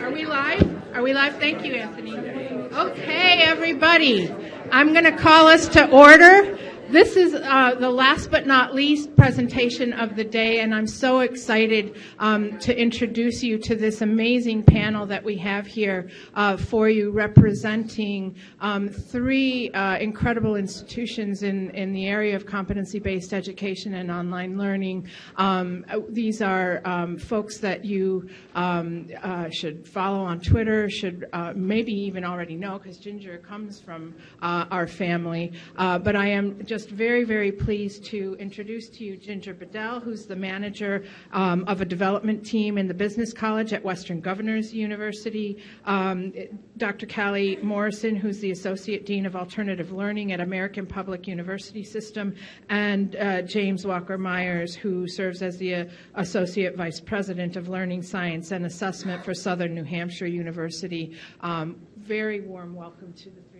Are we live? Are we live? Thank you, Anthony. Okay, everybody. I'm going to call us to order. This is uh, the last but not least presentation of the day, and I'm so excited um, to introduce you to this amazing panel that we have here uh, for you, representing um, three uh, incredible institutions in, in the area of competency-based education and online learning. Um, these are um, folks that you um, uh, should follow on Twitter, should uh, maybe even already know, because Ginger comes from uh, our family. but I am just just very, very pleased to introduce to you Ginger Bedell, who's the manager um, of a development team in the Business College at Western Governors University, um, Dr. Callie Morrison, who's the Associate Dean of Alternative Learning at American Public University System, and uh, James Walker Myers, who serves as the uh, Associate Vice President of Learning Science and Assessment for Southern New Hampshire University. Um, very warm welcome to the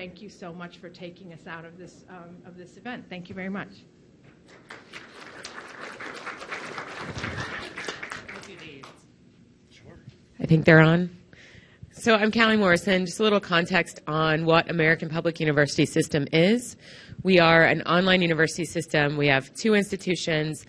thank you so much for taking us out of this, um, of this event. Thank you very much. I think they're on. So I'm Callie Morrison. Just a little context on what American Public University System is. We are an online university system. We have two institutions,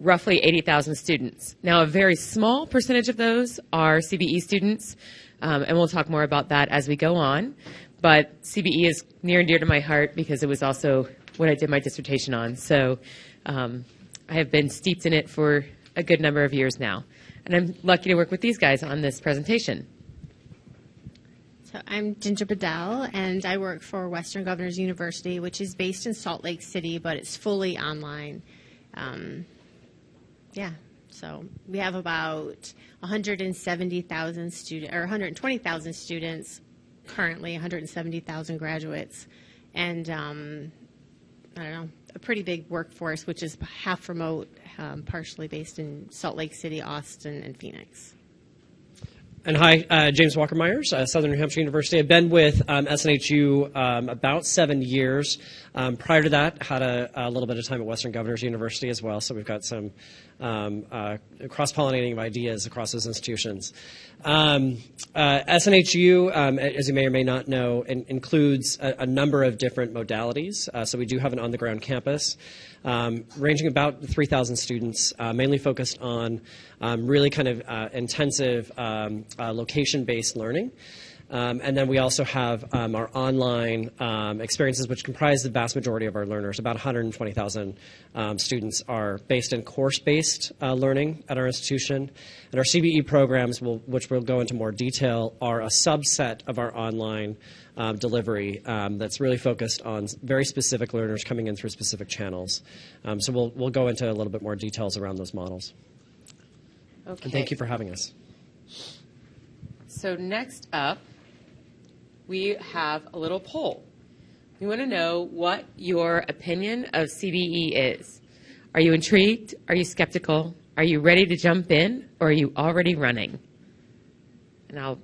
roughly 80,000 students. Now, a very small percentage of those are CBE students, um, and we'll talk more about that as we go on. But CBE is near and dear to my heart because it was also what I did my dissertation on. So um, I have been steeped in it for a good number of years now. And I'm lucky to work with these guys on this presentation. So I'm Ginger Bedell, and I work for Western Governors University, which is based in Salt Lake City, but it's fully online. Um, yeah, so we have about 170,000 students, or 120,000 students currently 170,000 graduates, and um, I don't know, a pretty big workforce, which is half remote, um, partially based in Salt Lake City, Austin, and Phoenix. And hi, uh, James Walker Myers, uh, Southern New Hampshire University. I've been with um, SNHU um, about seven years. Um, prior to that, had a, a, little bit of time at Western Governors University as well. So we've got some um, uh, cross-pollinating of ideas across those institutions. Um, uh, SNHU, um, as you may or may not know, in, includes a, a, number of different modalities. Uh, so we do have an on-the-ground campus um, ranging about 3,000 students, uh, mainly focused on um, really kind of uh, intensive um, uh, location-based learning. Um, and then we also have um, our online um, experiences, which comprise the vast majority of our learners. About 120,000 um, students are based in course-based uh, learning at our institution. And our CBE programs, will, which we'll go into more detail, are a subset of our online um, delivery um, that's really focused on very specific learners coming in through specific channels. so we'll, we'll go into a little bit more details around those models. Okay. And thank you for having us. So next up, we have a little poll. We want to know what your opinion of CBE is. Are you intrigued? Are you skeptical? Are you ready to jump in? Or are you already running? And I'll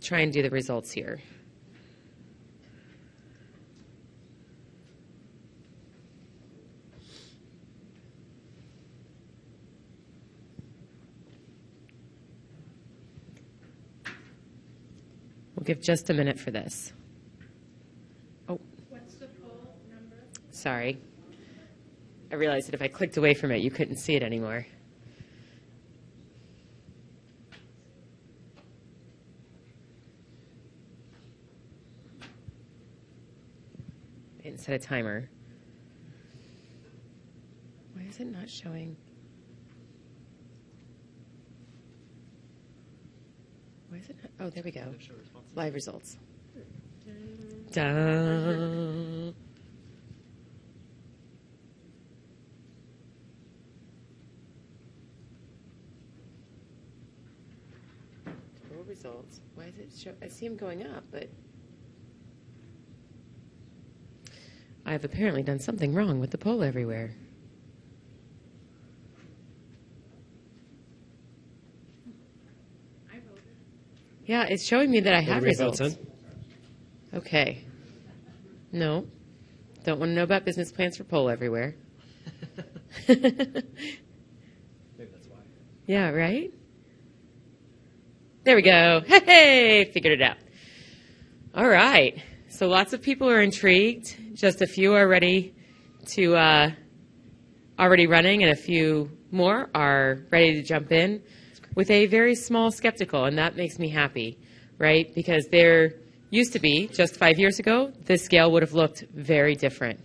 try and do the results here. Give just a minute for this. Oh. What's the poll number? Sorry. I realized that if I clicked away from it, you couldn't see it anymore. I didn't set a timer. Why is it not showing? Why is it not? Oh, there we go. Live results. Poll results. Why is it show? I see them going up, but I've apparently done something wrong with the poll everywhere. Yeah, it's showing me that I have results. Okay. No. Don't want to know about business plans for poll everywhere. Maybe that's why. Yeah, right? There we go. Hey, figured it out. All right. So lots of people are intrigued. Just a few are ready to uh, already running, and a few more are ready to jump in with a very small skeptical, and that makes me happy, right? Because there used to be just five years ago, this scale would have looked very different.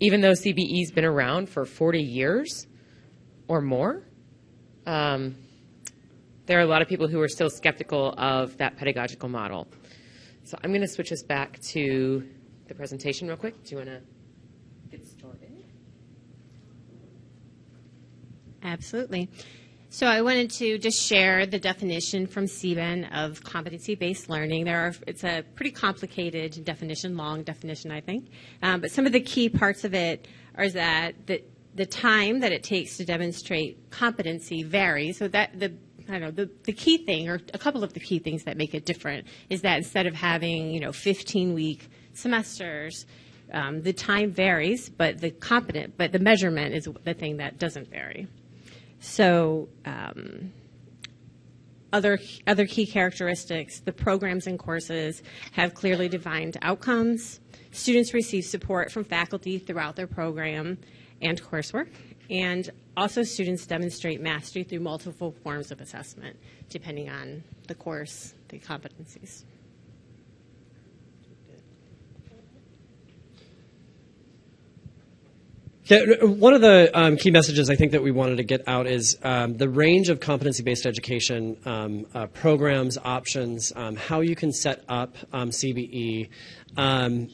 Even though CBE's been around for 40 years or more, um, there are a lot of people who are still skeptical of that pedagogical model. So I'm going to switch us back to the presentation real quick. Do you want to get started? Absolutely. So I wanted to just share the definition from CBEN of competency-based learning. There are, it's a pretty complicated definition, long definition, I think. Um, but some of the key parts of it are that the, the time that it takes to demonstrate competency varies. So that the I don't know, the, the key thing, or a couple of the key things that make it different, is that instead of having, you know, 15 week semesters, um, the time varies, but the competent, but the measurement is the thing that doesn't vary. So, um, other other key characteristics: the programs and courses have clearly defined outcomes. Students receive support from faculty throughout their program and coursework, and also students demonstrate mastery through multiple forms of assessment, depending on the course, the competencies. Yeah, one of the um, key messages I think that we wanted to get out is um, the range of competency-based education um, uh, programs, options, um, how you can set up um, CBE um,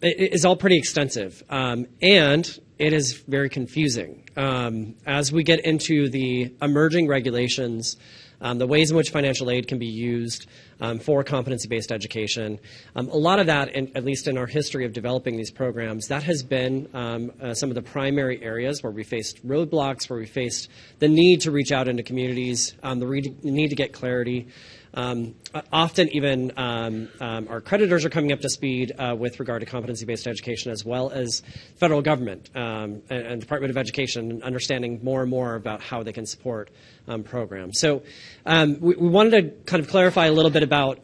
is all pretty extensive, and it is very confusing. as we get into the emerging regulations um, the ways in which financial aid can be used um, for competency-based education. Um, a lot of that, in, at least in our history of developing these programs, that has been um, uh, some of the primary areas where we faced roadblocks, where we faced the need to reach out into communities, um, the, need to get clarity. Um, often, even um, um, accreditors are coming up to speed uh, with regard to competency based education, as well as federal government um, and, and, Department of Education, and understanding more and more about how they can support um, programs. So, um, we, we, wanted to kind of clarify a little bit about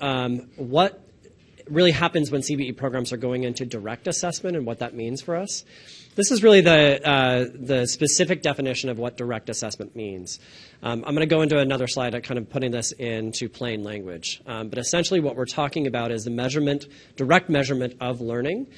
what really happens when CBE programs are going into direct assessment and what that means for us. This is really the, uh, the specific definition of what direct assessment means. Um, I'm going to go into another slide, uh, kind of putting this into plain language. Um, but essentially, what we're talking about is the measurement, direct measurement of learning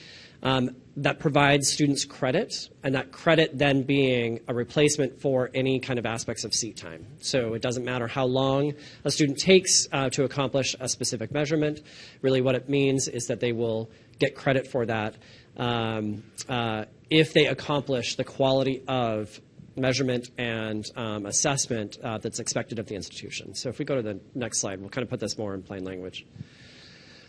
um, that provides students credit, and that credit then being a replacement for any kind of aspects of seat time. So it doesn't matter how long a student takes uh, to accomplish a specific measurement. Really, what it means is that they will get credit for that um, uh, if they accomplish the quality of measurement and um, assessment uh, that's expected of the institution. So if we go to the next slide, we'll kind of put this more in plain language.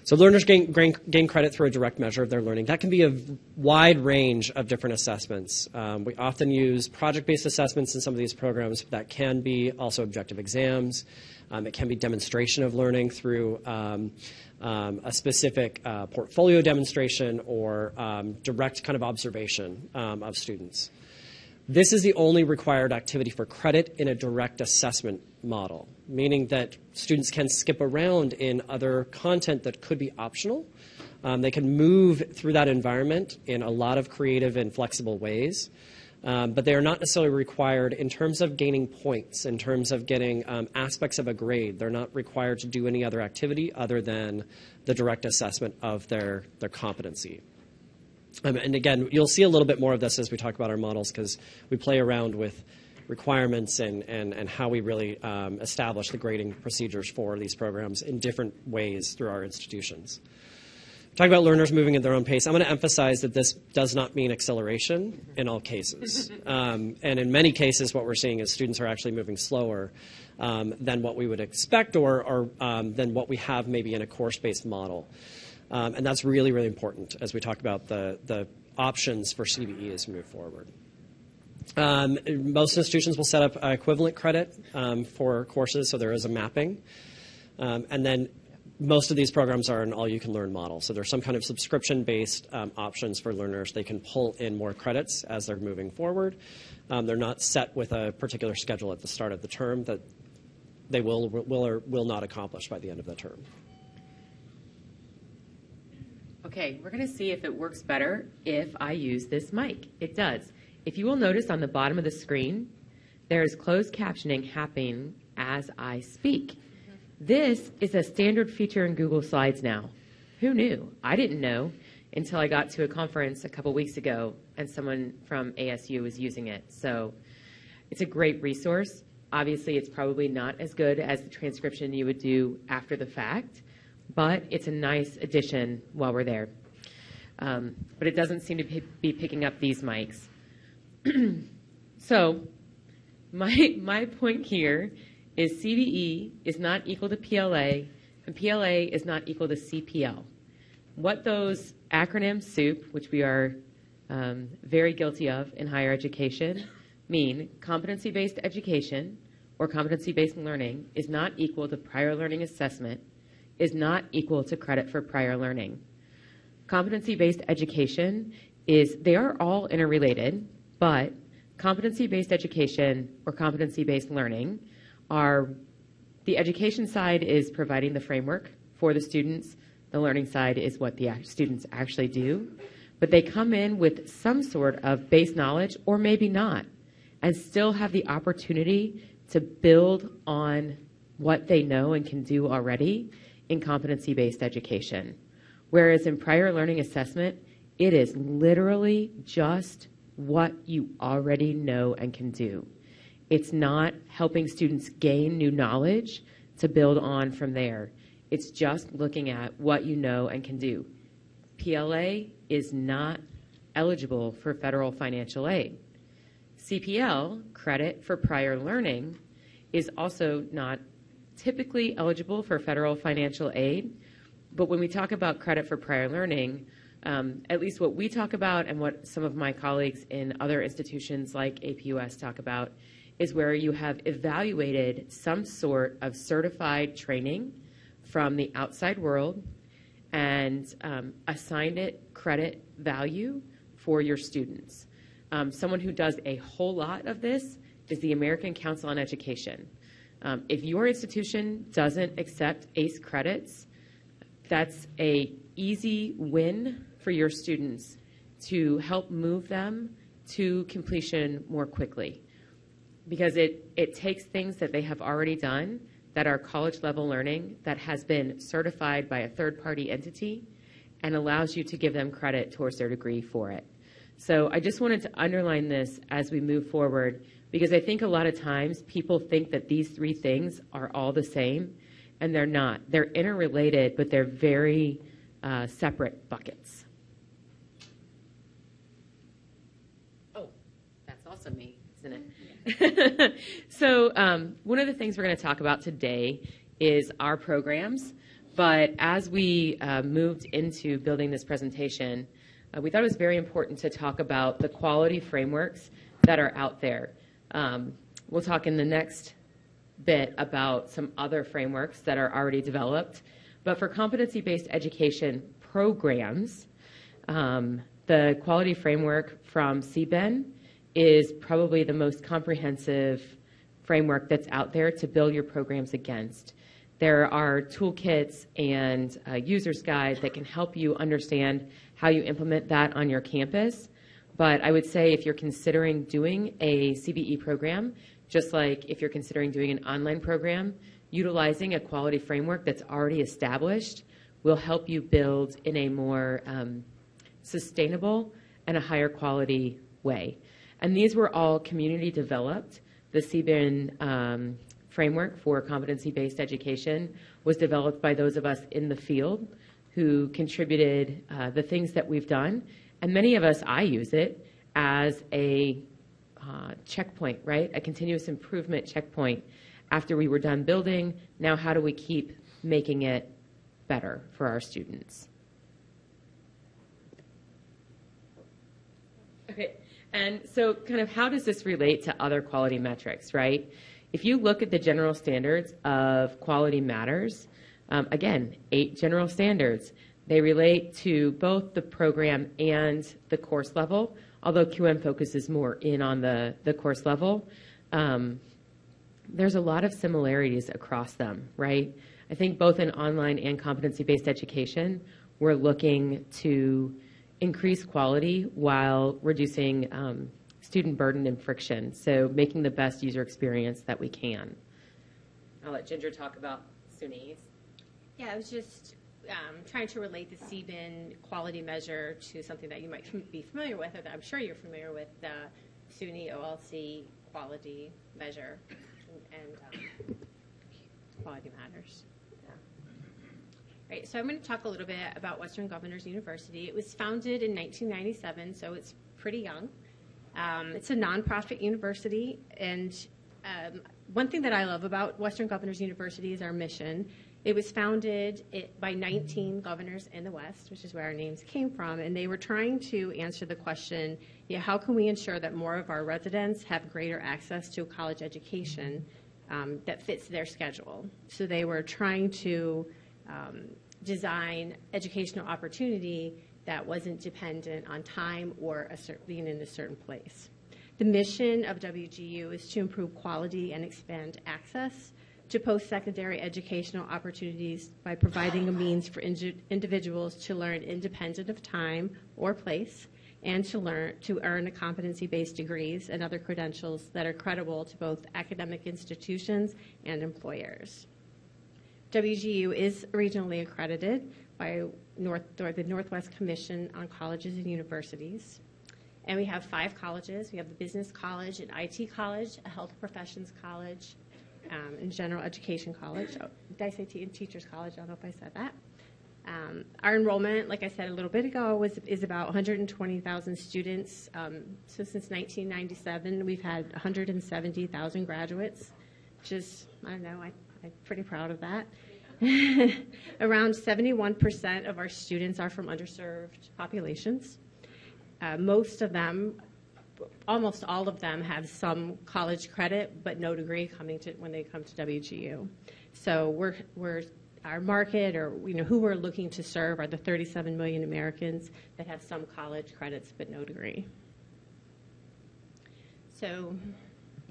So learners gain, gain, gain credit through a direct measure of their learning. That can be a wide range of different assessments. Um, we often use project-based assessments in some of these programs. That can be also objective exams. Um, it can be demonstration of learning through um, um, a specific uh, portfolio demonstration or um, direct kind of observation um, of students. This is the only required activity for credit in a direct assessment model, meaning that students can skip around in other content that could be optional. Um, they can move through that environment in a lot of creative and flexible ways. Um, but they are not necessarily required in terms of gaining points, in terms of getting um, aspects of a grade. They're not required to do any other activity other than the direct assessment of their, their competency. Um, and again, you'll see a little bit more of this as we talk about our models because we play around with requirements and, and, and how we really um, establish the grading procedures for these programs in different ways through our institutions. Talking about learners moving at their own pace, I'm going to emphasize that this does not mean acceleration in all cases. Um, and in many cases, what we're seeing is students are actually moving slower um, than what we would expect or, or um, than what we have maybe in a course-based model. Um, and that's really, really important as we talk about the, the options for CBE as we move forward. Um, most institutions will set up equivalent credit um, for courses, so there is a mapping. and then most of these programs are an all-you-can-learn model. So there's some kind of subscription-based um, options for learners. They can pull in more credits as they're moving forward. Um, they're not set with a particular schedule at the start of the term that they will will or will not accomplish by the end of the term. Okay, we're going to see if it works better if I use this mic. It does. If you will notice on the bottom of the screen, there is closed captioning happening as I speak. This is a standard feature in Google Slides now. Who knew? I didn't know until I got to a conference a couple weeks ago and someone from ASU was using it. So it's a great resource. Obviously, it's probably not as good as the transcription you would do after the fact, but it's a nice addition while we're there. Um, but it doesn't seem to be picking up these mics. so, my, my point here is CBE is not equal to PLA, and PLA is not equal to CPL. What those acronyms, SOUP, which we are um, very guilty of in higher education, mean competency based education or competency based learning is not equal to prior learning assessment, is not equal to credit for prior learning. Competency based education is, they are all interrelated, but competency based education or competency based learning are the education side is providing the framework for the students, the learning side is what the students actually do. But they come in with some sort of base knowledge or maybe not and still have the opportunity to build on what they know and can do already in competency based education. Whereas in prior learning assessment, it is literally just what you already know and can do. It's not helping students gain new knowledge to build on from there. It's just looking at what you know and can do. PLA is not eligible for federal financial aid. CPL, credit for prior learning, is also not typically eligible for federal financial aid. But when we talk about credit for prior learning, um, at least what we talk about and what some of my colleagues in other institutions like APUS talk about is where you have evaluated some sort of certified training from the outside world and um, assigned it credit value for your students. Um, someone who does a whole lot of this is the American Council on Education. Um, if your institution doesn't accept ACE credits, that's a easy win for your students to help move them to completion more quickly because it, it takes things that they have already done that are college level learning that has been certified by a third party entity and allows you to give them credit towards their degree for it. So I just wanted to underline this as we move forward because I think a lot of times people think that these three things are all the same, and they're not. They're interrelated, but they're very uh, separate buckets. Oh, that's also me, isn't it? so, um, one of the things we're going to talk about today is our programs. But as we uh, moved into building this presentation, uh, we thought it was very important to talk about the quality frameworks that are out there. Um, we'll talk in the next bit about some other frameworks that are already developed. But for competency based education programs, um, the quality framework from CBEN is probably the most comprehensive framework that's out there to build your programs against. There are toolkits and uh, user's guides that can help you understand how you implement that on your campus. But I would say if you're considering doing a CBE program, just like if you're considering doing an online program, utilizing a quality framework that's already established will help you build in a more um, sustainable and a higher quality way. And these were all community developed. The CBEN um, framework for competency based education was developed by those of us in the field who contributed uh, the things that we've done and many of us, I use it as a uh, checkpoint, right? A continuous improvement checkpoint. After we were done building, now how do we keep making it better for our students? Okay, and so kind of how does this relate to other quality metrics, right? If you look at the general standards of quality matters, Um, again, eight general standards. They relate to both the program and the course level, although QM focuses more in on the, the course level. Um, there's a lot of similarities across them, right? I think both in online and competency based education, we're looking to increase quality while reducing um, student burden and friction. So, making the best user experience that we can. I'll let Ginger talk about SUNYs. Yeah, I was just um, trying to relate the CBEN quality measure to something that you might be familiar with, or that I'm sure you're familiar with, the SUNY OLC quality measure, and, um, quality matters. Right, so I'm going to talk a little bit about Western Governors University. It was founded in 1997, so it's pretty young. Um, it's a nonprofit university, and um, one thing that I love about Western Governors University is our mission. It was founded it, by 19 governors in the West, which is where our names came from, and they were trying to answer the question, yeah, how can we ensure that more of our residents have greater access to a college education um, that fits their schedule? So they were trying to um, design educational opportunity that wasn't dependent on time or a cer- being in a certain place. The mission of WGU is to improve quality and expand access to post-secondary educational opportunities by providing a means for indi- individuals to learn independent of time or place and to learn to earn competency-based degrees and other credentials that are credible to both academic institutions and employers. WGU is regionally accredited by North, or the Northwest Commission on Colleges and Universities. And we have five colleges. We have the Business College, an IT college, a Health Professions College, um, and General Education College. Oh, did I say te- Teachers College? I don't know if I said that. Um, our enrollment, like I said a little bit ago, was is about 120,000 students. Um, so since 1997, we've had 170,000 graduates, is I don't know. I, I'm pretty proud of that. Around 71% of our students are from underserved populations. Uh, most of them, almost all of them, have some college credit but no degree coming to when they come to WGU. So we're we're our market, or you know, who we're looking to serve, are the 37 million Americans that have some college credits but no degree. So,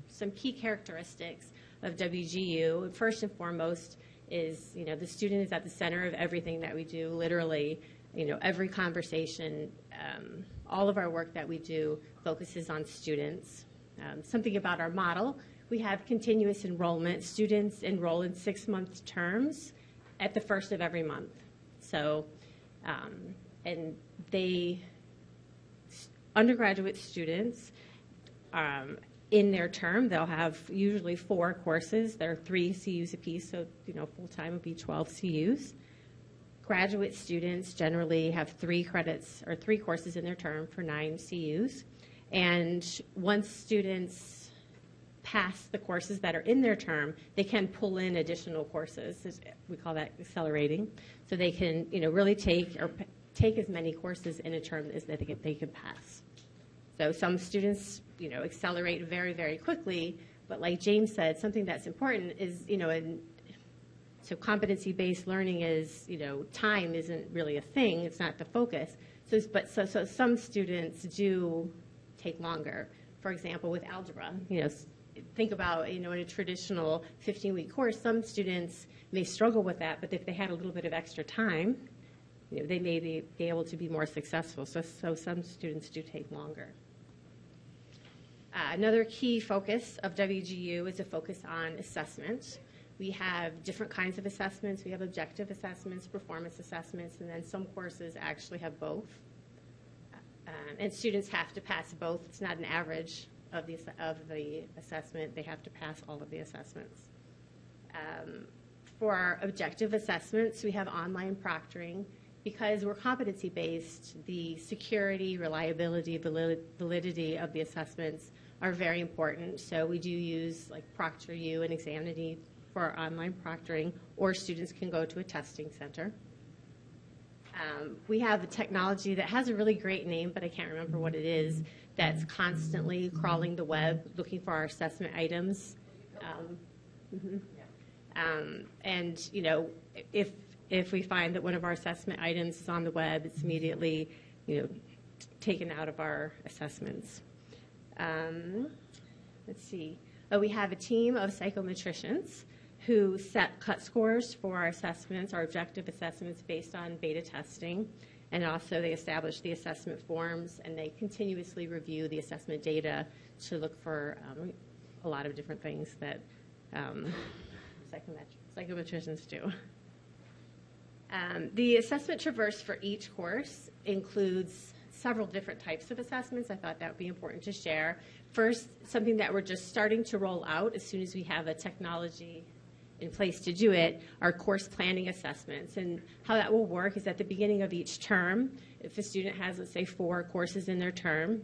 some key characteristics of WGU. First and foremost is, you know, the student is at the center of everything that we do. Literally, you know, every conversation, um, all of our work that we do focuses on students. Um, something about our model: we have continuous enrollment. Students enroll in six-month terms at the first of every month. So, um, and they undergraduate students um, in their term, they'll have usually four courses. There are three CUs apiece, so you know full time would be 12 CUs. Graduate students generally have three credits or three courses in their term for nine CUs. And once students pass the courses that are in their term, they can pull in additional courses. We call that accelerating. So they can, you know, really take or take as many courses in a term as they can, they can pass. So some students, you know, accelerate very, very quickly. But like James said, something that's important is, you know, and so competency-based learning is, you know, time isn't really a thing. It's not the focus. So, but so, so some students do take longer. For example, with algebra, you know, think about, you know, in a traditional 15-week course, some students may struggle with that, but if they had a little bit of extra time, you know, they may be, be able to be more successful. So, so some students do take longer. Uh, another key focus of WGU is a focus on assessment. We have different kinds of assessments. We have objective assessments, performance assessments, and then some courses actually have both. Um, and students have to pass both. It's not an average of the, of the assessment. They have to pass all of the assessments. Um, for our objective assessments, we have online proctoring. Because we're competency based, the security, reliability, validity of the assessments are very important. So we do use like ProctorU and Examity for our online proctoring, or students can go to a testing center. Um, we have a technology that has a really great name, but I can't remember what it is, that's constantly crawling the web looking for our assessment items. Um, mhm. Um, and, you know, if, if we find that one of our assessment items is on the web, it's immediately, you know, taken out of our assessments. Um, let's see. Uh, we have a team of psychometricians who set cut scores for our assessments, our objective assessments based on beta testing. And also, they establish the assessment forms and they continuously review the assessment data to look for um, a lot of different things that um, psychomet- psychometricians do. Um, the assessment traverse for each course includes several different types of assessments. I thought that would be important to share. First, something that we're just starting to roll out as soon as we have a technology in place to do it are course planning assessments. And how that will work is at the beginning of each term, if a student has, let's say, four courses in their term,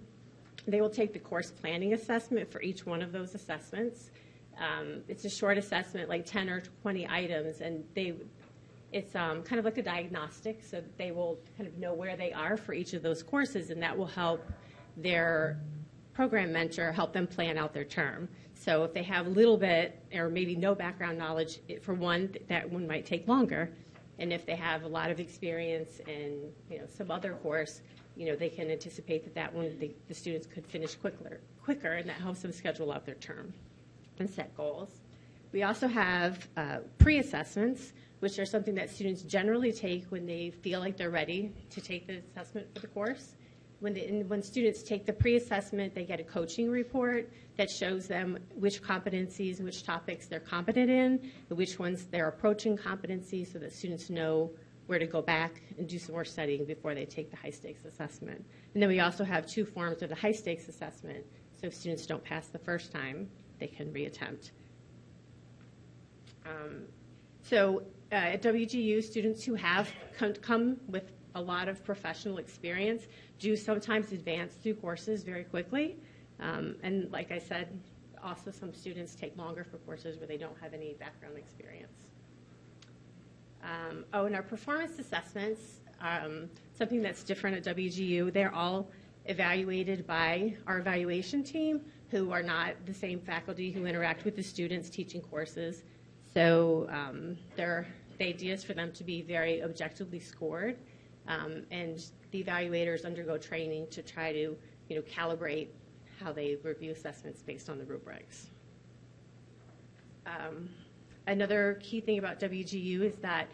they will take the course planning assessment for each one of those assessments. Um, it's a short assessment, like 10 or 20 items, and they it's um, kind of like a diagnostic, so they will kind of know where they are for each of those courses, and that will help their program mentor help them plan out their term. So if they have a little bit or maybe no background knowledge, for one, that one might take longer. And if they have a lot of experience in you know some other course, you know they can anticipate that that one the, the students could finish quicker, quicker, and that helps them schedule out their term and set goals. We also have uh, pre-assessments, which are something that students generally take when they feel like they're ready to take the assessment for the course. When, the, when students take the pre-assessment, they get a coaching report that shows them which competencies, which topics they're competent in, and which ones they're approaching competency so that students know where to go back and do some more studying before they take the high stakes assessment. And then we also have two forms of the high stakes assessment. So if students don't pass the first time, they can reattempt. Um, so uh, at WGU, students who have come, come with a lot of professional experience do sometimes advance through courses very quickly. Um, and like I said, also some students take longer for courses where they don't have any background experience. Um, oh, and our performance assessments, um, something that's different at WGU, they're all evaluated by our evaluation team, who are not the same faculty who interact with the students teaching courses. So um, they're, the idea is for them to be very objectively scored, um, and the evaluators undergo training to try to, you know, calibrate how they review assessments based on the rubrics. Um, Another key thing about WGU is that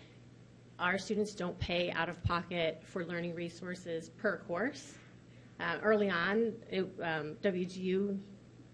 our students don't pay out of pocket for learning resources per course. Uh, early on, it, um, WGU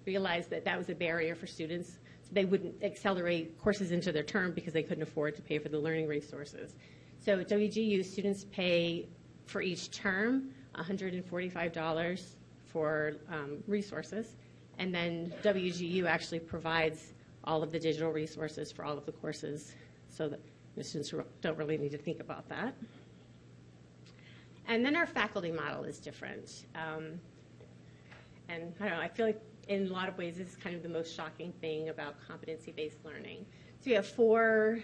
realized that that was a barrier for students. They wouldn't accelerate courses into their term because they couldn't afford to pay for the learning resources. So at WGU, students pay for each term $145 for um, resources, and then WGU actually provides all of the digital resources for all of the courses so that the students don't really need to think about that. And then our faculty model is different. Um, and I don't know, I feel like in a lot of ways this is kind of the most shocking thing about competency-based learning. So we have four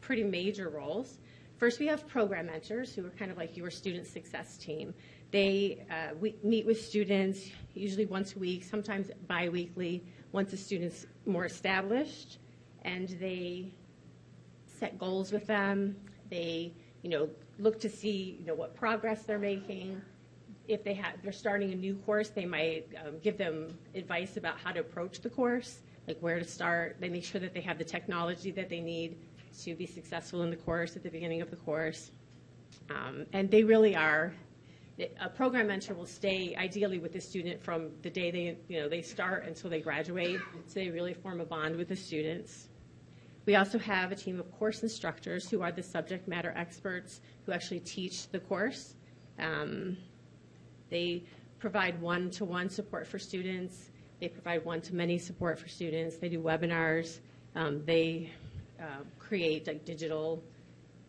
pretty major roles. First, we have program mentors who are kind of like your student success team. They uh, meet with students usually once a week, sometimes biweekly, once a student's more established, and they set goals with them. They, you know, look to see, you know, what progress they're making. If they have, they're starting a new course, they might um, give them advice about how to approach the course, like where to start. They make sure that they have the technology that they need to be successful in the course at the beginning of the course. Um, and they really are. A program mentor will stay ideally with the student from the day they, you know, they start until they graduate, so they really form a bond with the students. We also have a team of course instructors who are the subject matter experts who actually teach the course. Um, they provide one-to-one support for students. They provide one-to-many support for students. They do webinars. Um, they uh, create like digital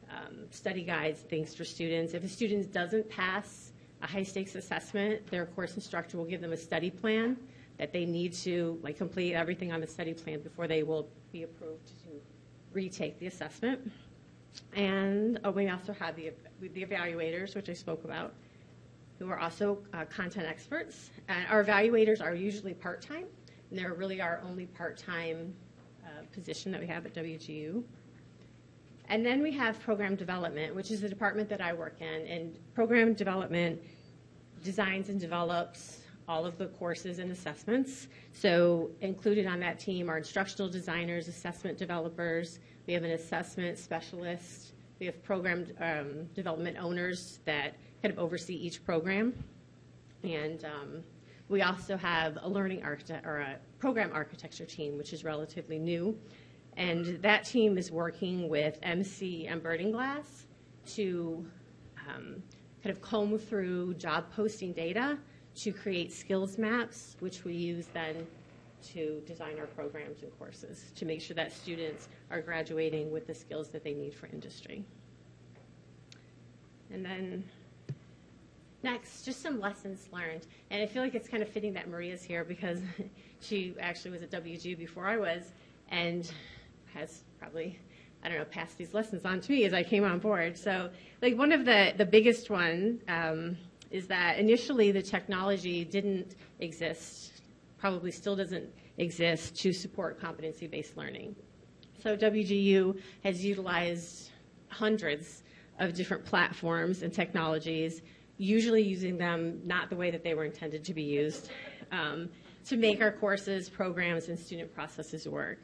um, study guides, things for students. If a student doesn't pass a high-stakes assessment, their course instructor will give them a study plan that they need to like complete everything on the study plan before they will be approved to retake the assessment. And oh, we also have the, the evaluators, which I spoke about, who are also uh, content experts. And our evaluators are usually part-time, and they're really our only part-time uh, position that we have at WGU. And then we have program development, which is the department that I work in. And program development designs and develops all of the courses and assessments. So included on that team are instructional designers, assessment developers. We have an assessment specialist. We have program um, development owners that kind of oversee each program. And um, we also have a learning architect or a program architecture team, which is relatively new. And that team is working with Emsi and Glass to um, kind of comb through job posting data to create skills maps, which we use then to design our programs and courses to make sure that students are graduating with the skills that they need for industry. And then next, just some lessons learned. And I feel like it's kind of fitting that Maria's here because she actually was at WGU before I was and has probably I don't know, passed these lessons on to me as I came on board. So, like one of the the biggest one um, is that initially the technology didn't exist, probably still doesn't exist to support competency-based learning. So WGU has utilized hundreds of different platforms and technologies, usually using them not the way that they were intended to be used, um, to make our courses, programs, and student processes work.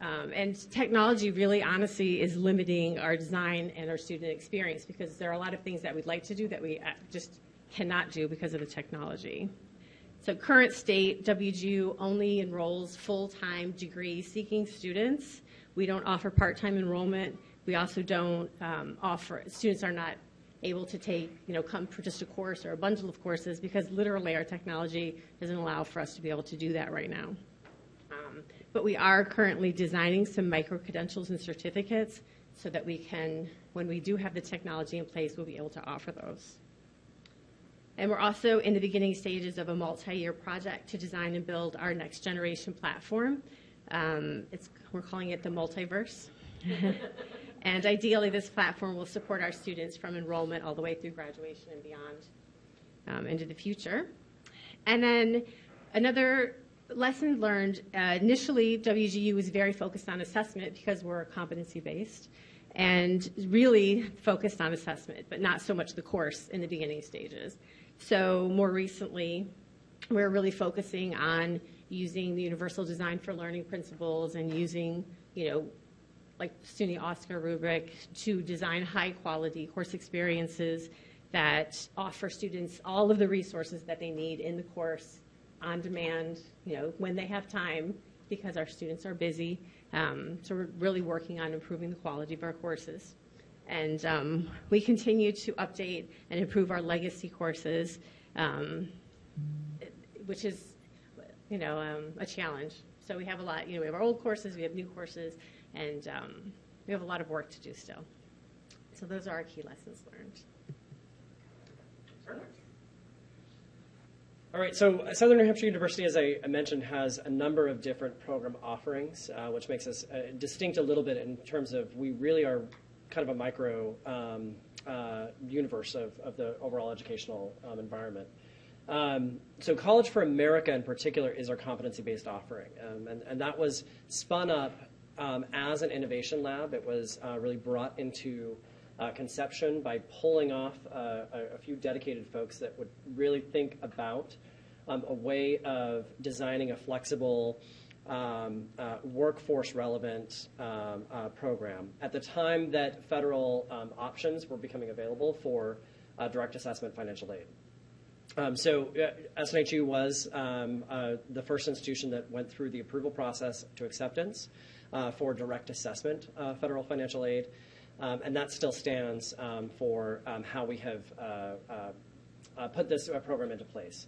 Um, and technology really honestly is limiting our design and our student experience because there are a lot of things that we'd like to do that we uh, just cannot do because of the technology. So current state, WGU only enrolls full-time degree-seeking students. We don't offer part-time enrollment. We also don't um, offer, students are not able to take, you know, come for just a course or a bundle of courses because literally our technology doesn't allow for us to be able to do that right now. Um, but we are currently designing some micro-credentials and certificates so that we can, when we do have the technology in place, we'll be able to offer those. And we're also in the beginning stages of a multi-year project to design and build our next generation platform. Um, it's, we're calling it the Multiverse. and ideally, this platform will support our students from enrollment all the way through graduation and beyond um, into the future. And then another lesson learned, uh, initially WGU was very focused on assessment because we're competency based and really focused on assessment, but not so much the course in the beginning stages. So more recently, we're really focusing on using the universal design for learning principles and using, you know, like SUNY OSCQR rubric to design high quality course experiences that offer students all of the resources that they need in the course on demand, you know, when they have time because our students are busy. Um, so we're really working on improving the quality of our courses. And um, we continue to update and improve our legacy courses, um, which is, you know, um, a challenge. So we have a lot, you know, we have our old courses, we have new courses, and um, we have a lot of work to do still. So those are our key lessons learned. All right, so Southern New Hampshire University, as I mentioned, has a number of different program offerings, uh, which makes us uh, distinct a little bit in terms of we really are kind of a micro um, uh, universe of, of, the overall educational um, environment. Um, so College for America in particular is our competency-based offering, um, and, and, that was spun up um, as an innovation lab. It was uh, really brought into uh, conception by pulling off uh, a, a, few dedicated folks that would really think about um, a way of designing a flexible, um, uh, workforce relevant um, uh, program. At the time that federal um, options were becoming available for uh, direct assessment financial aid. Um, so uh, SNHU was um, the first institution that went through the approval process to acceptance for direct assessment federal financial aid. Um, and that still stands um, for um, how we have uh, uh, uh, put this uh, program into place.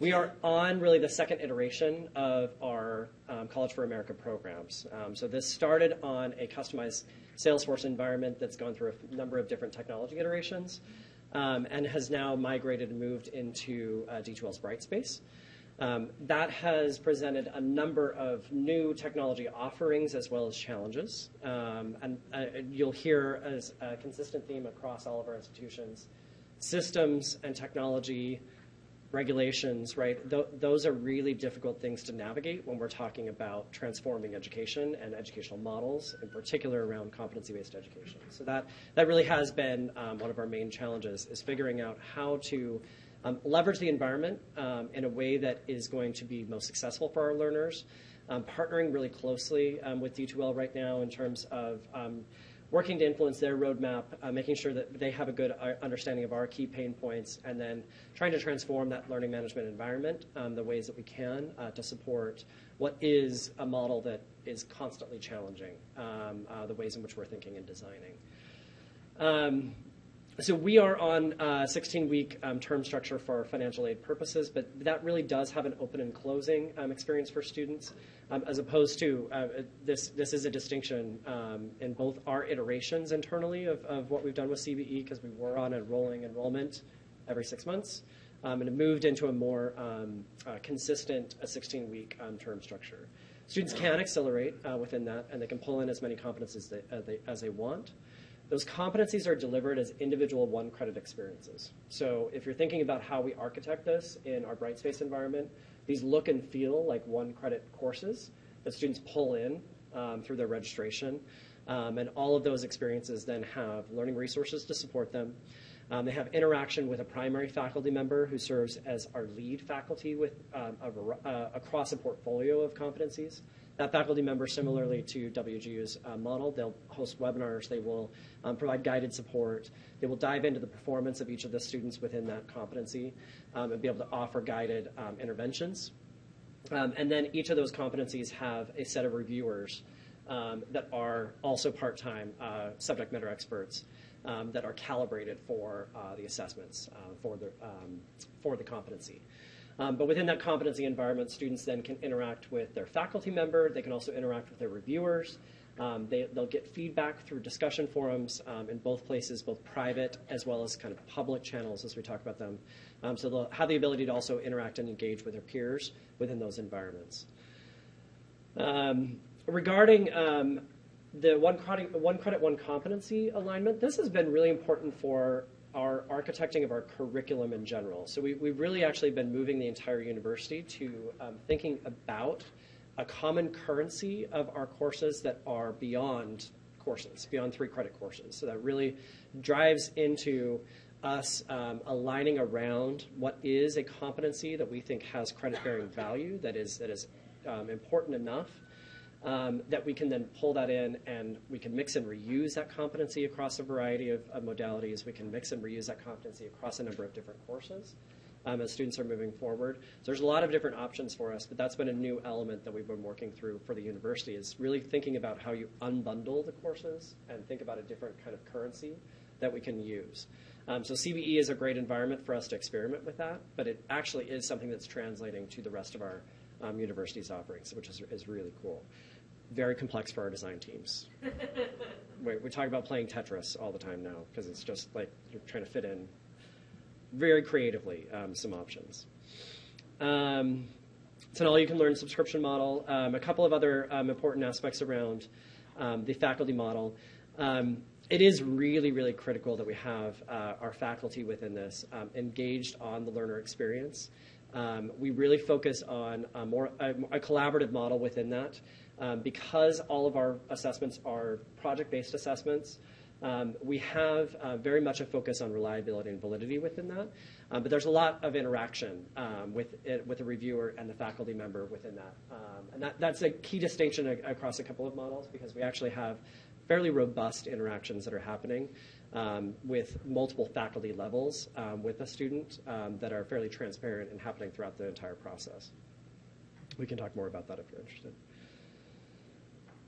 We are on really the second iteration of our um, College for America programs. Um, so this started on a customized Salesforce environment that's gone through a number of different technology iterations um, and has now migrated and moved into uh, D2L's Brightspace. Um, that has presented a number of new technology offerings as well as challenges. Um, and uh, you'll hear as a consistent theme across all of our institutions systems and technology regulations, right? Th- those are really difficult things to navigate when we're talking about transforming education and educational models, in particular around competency-based education. So that that really has been um, one of our main challenges is figuring out how to um, leverage the environment um, in a way that is going to be most successful for our learners. Um, partnering really closely um, with D2L right now in terms of um, working to influence their roadmap, uh, making sure that they have a good uh, understanding of our key pain points, and then trying to transform that learning management environment um, the ways that we can uh, to support what is a model that is constantly challenging uh, the ways in which we're thinking and designing. Um, so we are on a 16-week um, term structure for financial aid purposes, but that really does have an open and closing um, experience for students, um, as opposed to uh, this. This is a distinction um, in both our iterations internally of, of what we've done with CBE, because we were on a rolling enrollment every six months, um, and it moved into a more um, uh, consistent 16-week term structure. Students can accelerate uh, within that, and they can pull in as many competencies they, uh, they, as they want. Those competencies are delivered as individual one credit experiences. So if you're thinking about how we architect this in our Brightspace environment, these look and feel like one credit courses that students pull in um, through their registration. Um, and all of those experiences then have learning resources to support them. Um, they have interaction with a primary faculty member who serves as our lead faculty with um, a, uh, across a portfolio of competencies. That faculty member, similarly to WGU's uh, model, they'll host webinars, they will um, provide guided support, they will dive into the performance of each of the students within that competency um, and be able to offer guided um, interventions. Um, and then each of those competencies have a set of reviewers um, that are also part-time uh, subject matter experts that are calibrated for uh, the assessments uh, for, the, for the competency. Um, but within that competency environment, students then can interact with their faculty member. They can also interact with their reviewers. Um, they, will get feedback through discussion forums um, in both places, both private as well as kind of public channels as we talk about them. Um, so they'll have the ability to also interact and engage with their peers within those environments. Um, regarding um, the one credit, one credit, one competency alignment, this has been really important for our architecting of our curriculum in general. So we, we've really actually been moving the entire university to um, thinking about a common currency of our courses that are beyond courses, beyond three credit courses. So that really drives into us um, aligning around what is a competency that we think has credit bearing value, that is, that is um, important enough um, that we can then pull that in and we can mix and reuse that competency across a variety of, of modalities. We can mix and reuse that competency across a number of different courses um, as students are moving forward. So there's a lot of different options for us, but that's been a new element that we've been working through for the university is really thinking about how you unbundle the courses and think about a different kind of currency that we can use. Um, so CBE is a great environment for us to experiment with that, but it actually is something that's translating to the rest of our um, university's offerings, which is, is really cool. Very complex for our design teams. we, we talk about playing Tetris all the time now because it's just like you're trying to fit in very creatively um, some options. Um, it's an all-you-can-learn subscription model. Um, a couple of other um, important aspects around um, the faculty model. Um, it is really, really critical that we have uh, our faculty within this engaged on the learner experience. We really focus on a more a, a collaborative model within that. Um, because all of our assessments are project-based assessments, um, we have uh, very much a focus on reliability and validity within that. Um, but there's a lot of interaction um, with it, with the reviewer and the faculty member within that. Um, and that, that's a key distinction across a couple of models because we actually have fairly robust interactions that are happening um, with multiple faculty levels um, with a student that are fairly transparent and happening throughout the entire process. We can talk more about that if you're interested.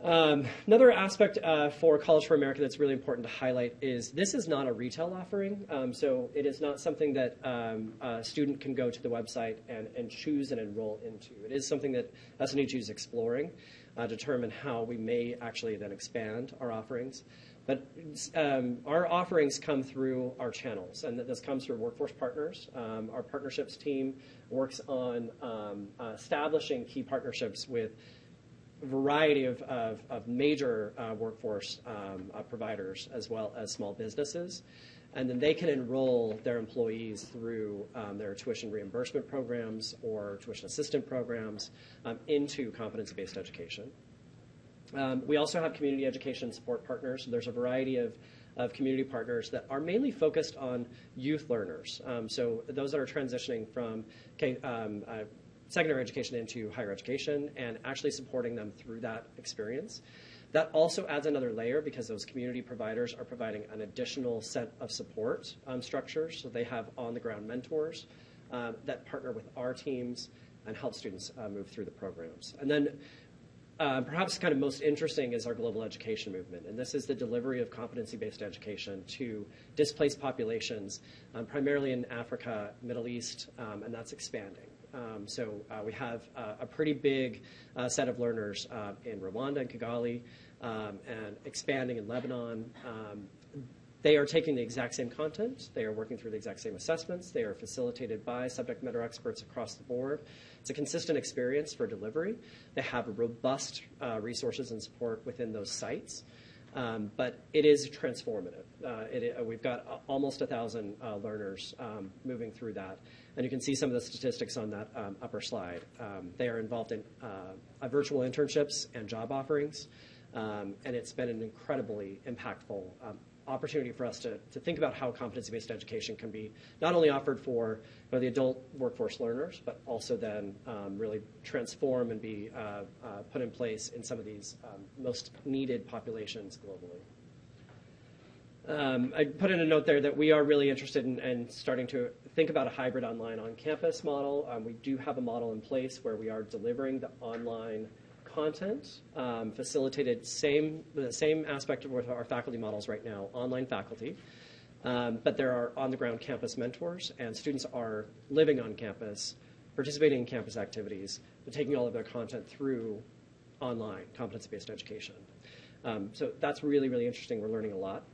Um, another aspect uh, for College for America that's really important to highlight is this is not a retail offering. Um, so it is not something that um, a student can go to the website and, and choose and enroll into. It is something that SNHU is exploring, uh, determine how we may actually then expand our offerings. But um, our offerings come through our channels, and this comes through workforce partners. Um, our partnerships team works on um, uh, establishing key partnerships with variety of, of, of major uh, workforce um, uh, providers as well as small businesses. and then they can enroll their employees through um, their tuition reimbursement programs or tuition assistant programs um, into competency-based education. Um, we also have community education support partners. There's a variety of, of community partners that are mainly focused on youth learners. Um, so those that are transitioning from um, uh, secondary education into higher education and actually supporting them through that experience. That also adds another layer because those community providers are providing an additional set of support um, structures. So they have on the ground mentors um, that partner with our teams and help students uh, move through the programs. And then uh, perhaps kind of most interesting is our global education movement, and this is the delivery of competency-based education to displaced populations, um, primarily in Africa, Middle East, um, and that's expanding. Um, so uh, we have uh, a pretty big uh, set of learners uh, in Rwanda and Kigali, um, and expanding in Lebanon. Um, they are taking the exact same content. They are working through the exact same assessments. They are facilitated by subject matter experts across the board. It's a consistent experience for delivery. They have robust uh, resources and support within those sites. Um, but it is transformative. Uh, it, uh, we've got almost a thousand uh, learners um, moving through that, and you can see some of the statistics on that um, upper slide. Um, they are involved in uh, virtual internships and job offerings, um, and it's been an incredibly impactful um, opportunity for us to, to think about how competency-based education can be not only offered for you know, the adult workforce learners, but also then um, really transform and be uh, uh, put in place in some of these um, most needed populations globally. Um, I put in a note there that we are really interested in, in starting to think about a hybrid online on-campus model. Um, we do have a model in place where we are delivering the online content, um, facilitated same the same aspect of our faculty models right now, online faculty. Um, but there are on-the-ground campus mentors, and students are living on campus, participating in campus activities, but taking all of their content through online competency-based education. Um, so that's really, really interesting. We're learning a lot.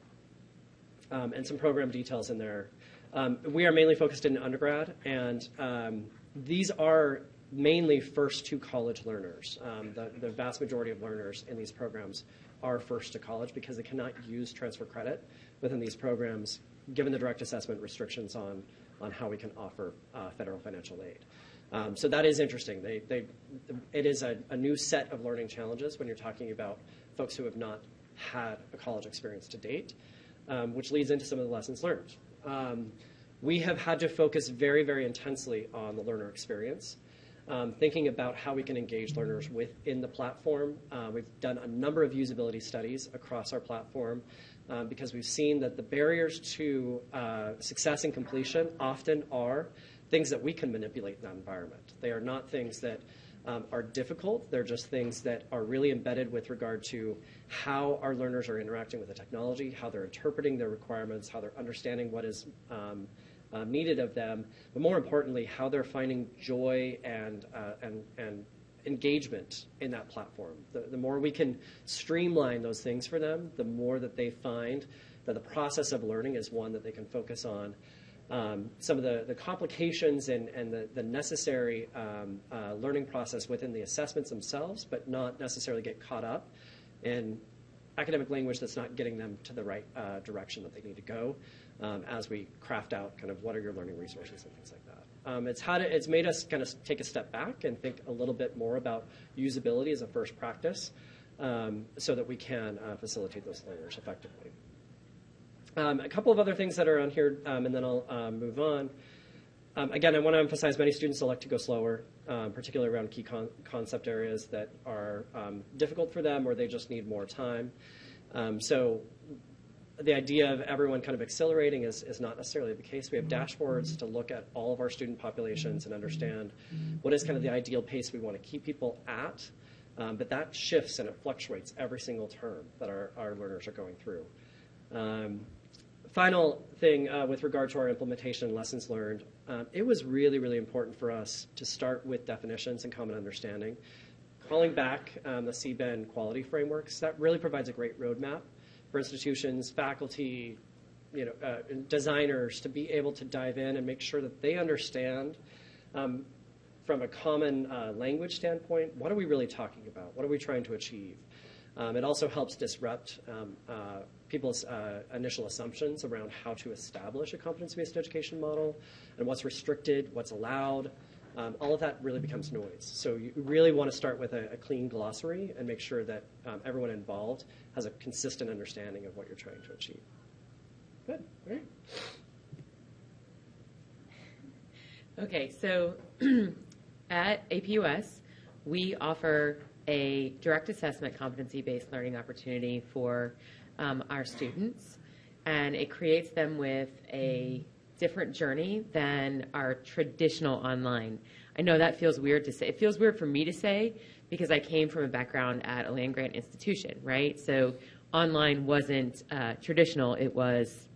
Um, and some program details in there. Um, we are mainly focused in undergrad, and um, these are mainly first to college learners. Um, the, the, vast majority of learners in these programs are first to college because they cannot use transfer credit within these programs, given the direct assessment restrictions on, on how we can offer uh, federal financial aid. Um, so that is interesting. They, they, it is a, a, new set of learning challenges when you're talking about folks who have not had a college experience to date, um, which leads into some of the lessons learned. Um, we have had to focus very, very intensely on the learner experience um, thinking about how we can engage learners within the platform. Uh, we've done a number of usability studies across our platform uh, because we've seen that the barriers to uh, success and completion often are things that we can manipulate in that environment. They are not things that um, are difficult. They're just things that are really embedded with regard to how our learners are interacting with the technology, how they're interpreting their requirements, how they're understanding what is um, uh, needed of them, but more importantly, how they're finding joy and, uh, and, and engagement in that platform. The, the more we can streamline those things for them, the more that they find that the process of learning is one that they can focus on. Um, some of the, the complications and, and the, the necessary um, uh, learning process within the assessments themselves, but not necessarily get caught up in academic language that's not getting them to the right uh, direction that they need to go um, as we craft out kind of what are your learning resources and things like that. Um, it's, had it's made us kind of take a step back and think a little bit more about usability as a first practice um, so that we can uh, facilitate those learners effectively. Um, a couple of other things that are on here, um, and then I'll uh, move on. Um, again, I want to emphasize many students elect to go slower, um, particularly around key con- concept areas that are um, difficult for them or they just need more time. So the idea of everyone kind of accelerating is, is not necessarily the case. We have dashboards to look at all of our student populations and understand what is kind of the ideal pace we want to keep people at. But that shifts and it fluctuates every single term that our, our learners are going through. Um, final thing uh, with regard to our implementation and lessons learned, um, it was really, really important for us to start with definitions and common understanding. Calling back um, the CBEN quality frameworks, that really provides a great roadmap for institutions, faculty, you know, uh, designers to be able to dive in and make sure that they understand um, from a common uh, language standpoint, what are we really talking about? What are we trying to achieve? Um, it also helps disrupt um, uh, people's uh, initial assumptions around how to establish a competency-based education model and what's restricted, what's allowed. Um, all of that really becomes noise. So you really want to start with a, a clean glossary and make sure that um, everyone involved has a consistent understanding of what you're trying to achieve. Good. All right. Okay, so at APUS, we offer a direct assessment competency based learning opportunity for um, our students, and it creates them with a different journey than our traditional online. I know that feels weird to say. It feels weird for me to say because I came from a background at a land grant institution, right? So online wasn't uh, traditional, it was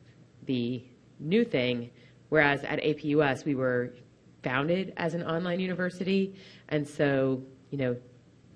the new thing. Whereas at APUS, we were founded as an online university, and so you know,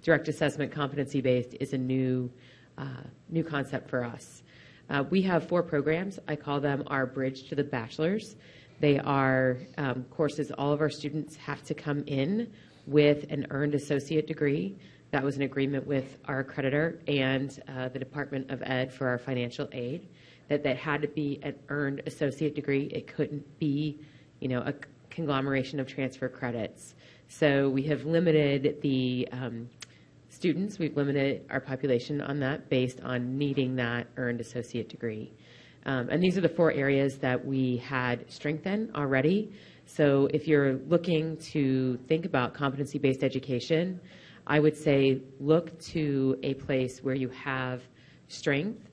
direct assessment competency based is a new uh, new concept for us. Uh, we have four programs. I call them our bridge to the bachelor's. They are um, courses all of our students have to come in with an earned associate degree. That was an agreement with our accreditor and uh, the Department of Ed for our financial aid. That that had to be an earned associate degree. It couldn't be, you know, a conglomeration of transfer credits. So we have limited the um, students, we've limited our population on that based on needing that earned associate degree. Um, and these are the four areas that we had strengthened already. So if you're looking to think about competency based education, I would say look to a place where you have strength